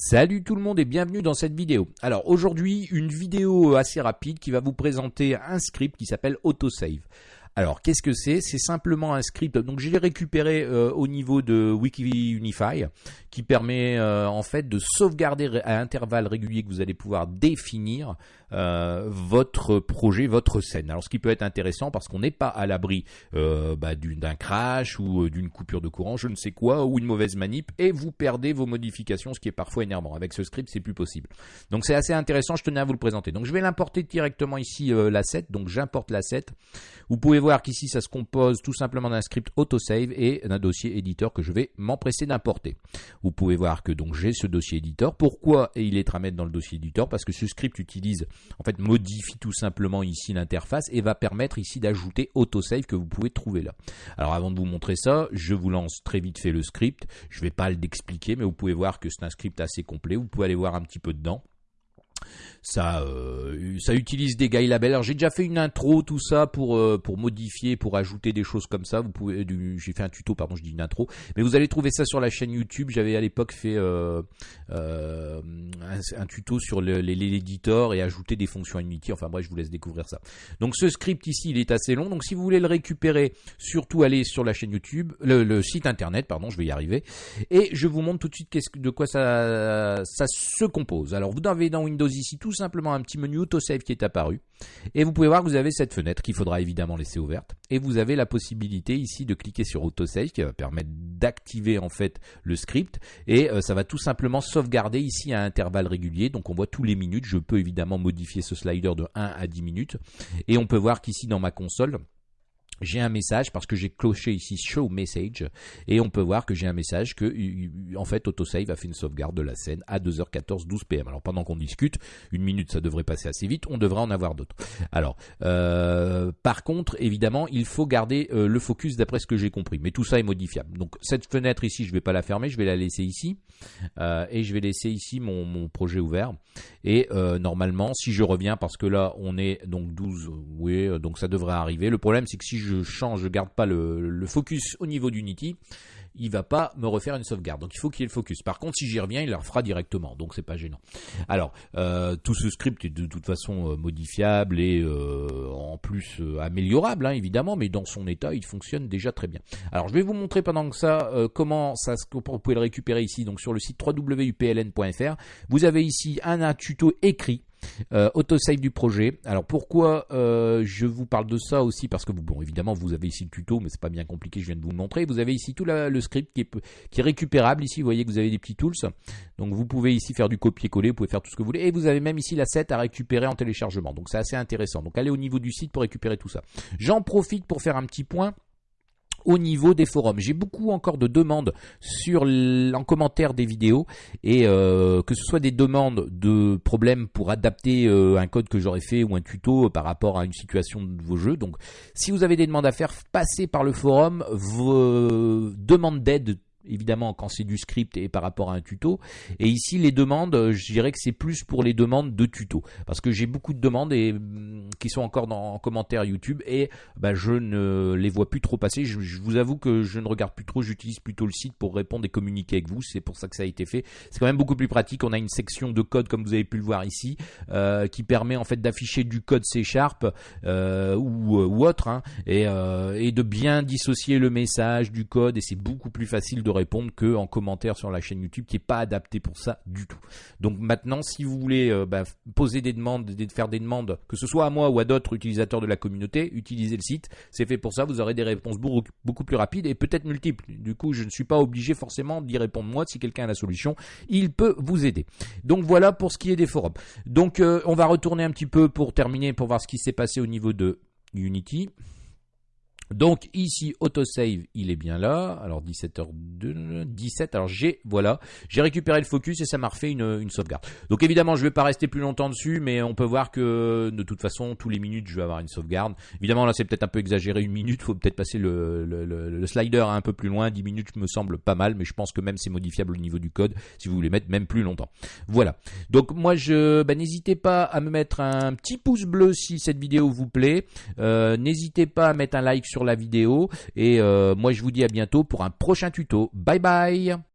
Salut tout le monde et bienvenue dans cette vidéo. Alors aujourd'hui une vidéo assez rapide qui va vous présenter un script qui s'appelle Autosave. Alors, qu'est-ce que c'est? C'est simplement un script. Donc, je l'ai récupéré euh, au niveau de Wikiunify, qui permet euh, en fait de sauvegarder à intervalles réguliers que vous allez pouvoir définir euh, votre projet, votre scène. Alors, ce qui peut être intéressant parce qu'on n'est pas à l'abri bah, d'un crash ou d'une coupure de courant, je ne sais quoi, ou une mauvaise manip, et vous perdez vos modifications, ce qui est parfois énervant. Avec ce script, c'est plus possible. Donc, c'est assez intéressant. Je tenais à vous le présenter. Donc, je vais l'importer directement ici l'asset. Donc, j'importe l'asset. Vous pouvez voir qu'ici ça se compose tout simplement d'un script autosave et d'un dossier éditeur que je vais m'empresser d'importer. Vous pouvez voir que donc j'ai ce dossier éditeur. Pourquoi il est à mettre dans le dossier éditeur? Parce que ce script utilise, en fait, modifie tout simplement ici l'interface et va permettre ici d'ajouter autosave que vous pouvez trouver là. Alors avant de vous montrer ça, je vous lance très vite fait le script. Je ne vais pas l'expliquer, mais vous pouvez voir que c'est un script assez complet. Vous pouvez aller voir un petit peu dedans. Ça, euh, ça utilise des guide labels. Alors j'ai déjà fait une intro, tout ça pour euh, pour modifier, pour ajouter des choses comme ça. Vous pouvez, j'ai fait un tuto, pardon, je dis une intro, mais vous allez trouver ça sur la chaîne YouTube. J'avais à l'époque fait euh, un, tuto sur l'éditeur et ajouter des fonctions Unity. Enfin bref, je vous laisse découvrir ça. Donc ce script ici, il est assez long. Donc si vous voulez le récupérer, surtout allez sur la chaîne YouTube, le, site internet, pardon, je vais y arriver, et je vous montre tout de suite de quoi ça ça se compose. Alors vous avez dans Windows ici tout simplement un petit menu autosave qui est apparu. Et vous pouvez voir que vous avez cette fenêtre qu'il faudra évidemment laisser ouverte. Et vous avez la possibilité ici de cliquer sur autosave qui va permettre d'activer en fait le script. Et euh, ça va tout simplement sauvegarder ici à intervalles réguliers. Donc on voit tous les minutes. Je peux évidemment modifier ce slider de 1 à 10 minutes. Et on peut voir qu'ici dans ma console, j'ai un message parce que j'ai cloché ici show message et on peut voir que j'ai un message que en fait autosave a fait une sauvegarde de la scène à 2h14 12 pm. Alors pendant qu'on discute, une minute ça devrait passer assez vite, on devrait en avoir d'autres. Alors euh, par contre évidemment il faut garder euh, le focus d'après ce que j'ai compris, mais tout ça est modifiable. Donc cette fenêtre ici je vais pas la fermer, je vais la laisser ici euh, et je vais laisser ici mon, mon projet ouvert et normalement si je reviens parce que là on est donc 12 oui donc ça devrait arriver. Le problème c'est que si je je change, je garde pas le, focus au niveau d'Unity, il va pas me refaire une sauvegarde. Donc il faut qu'il y ait le focus. Par contre, si j'y reviens, il le refera directement. Donc c'est pas gênant. Alors, euh, tout ce script est de toute façon euh, modifiable et euh, en plus améliorable, hein, évidemment, mais dans son état, il fonctionne déjà très bien. Alors je vais vous montrer pendant que ça comment ça vous pouvez le récupérer ici. Donc sur le site www.upln.fr, vous avez ici un tuto écrit euh, autosave du projet. Alors pourquoi euh, je vous parle de ça aussi? Parce que bon, évidemment, vous avez ici le tuto, mais c'est pas bien compliqué. Je viens de vous le montrer. Vous avez ici tout le script qui est, qui est récupérable. Ici, vous voyez que vous avez des petits tools. Donc vous pouvez ici faire du copier-coller. Vous pouvez faire tout ce que vous voulez. Et vous avez même ici la set à récupérer en téléchargement. Donc c'est assez intéressant. Donc allez au niveau du site pour récupérer tout ça. J'en profite pour faire un petit point au niveau des forums. J'ai beaucoup encore de demandes sur en commentaire des vidéos et euh, que ce soit des demandes de problèmes pour adapter euh, un code que j'aurais fait ou un tuto par rapport à une situation de vos jeux. Donc si vous avez des demandes à faire, passez par le forum, vos demandes d'aide évidemment quand c'est du script et par rapport à un tuto. Et ici, les demandes, euh, je dirais que c'est plus pour les demandes de tuto. Parce que j'ai beaucoup de demandes et, mm, qui sont encore dans, en commentaire YouTube et bah, je ne les vois plus trop passer. Je, vous avoue que je ne regarde plus trop, j'utilise plutôt le site pour répondre et communiquer avec vous. C'est pour ça que ça a été fait. C'est quand même beaucoup plus pratique. On a une section de code, comme vous avez pu le voir ici, euh, qui permet en fait d'afficher du code C Sharp euh, ou, autre hein, et, et de bien dissocier le message du code et c'est beaucoup plus facile de répondre que en commentaire sur la chaîne YouTube qui est pas adapté pour ça du tout. Donc maintenant, si vous voulez euh, bah, poser des demandes, faire des demandes, que ce soit à moi ou à d'autres utilisateurs de la communauté, utilisez le site. C'est fait pour ça. Vous aurez des réponses beaucoup plus rapides et peut-être multiples. Du coup, je ne suis pas obligé forcément d'y répondre moi. Si quelqu'un a la solution, il peut vous aider. Donc voilà pour ce qui est des forums. Donc euh, on va retourner un petit peu pour terminer, pour voir ce qui s'est passé au niveau de Unity. Donc ici autosave il est bien là. Alors 17h2 17 alors j'ai voilà, j'ai récupéré le focus et ça m'a refait une, sauvegarde. Donc évidemment, je vais pas rester plus longtemps dessus mais on peut voir que de toute façon tous les minutes je vais avoir une sauvegarde. Évidemment là c'est peut-être un peu exagéré une minute, faut peut-être passer le, le, slider un peu plus loin, 10 minutes me semble pas mal mais je pense que même c'est modifiable au niveau du code si vous voulez mettre même plus longtemps. Voilà. Donc moi je bah, n'hésitez pas à me mettre un petit pouce bleu si cette vidéo vous plaît. Euh, n'hésitez pas à mettre un like sur la vidéo. Et euh, moi, je vous dis à bientôt pour un prochain tuto. Bye bye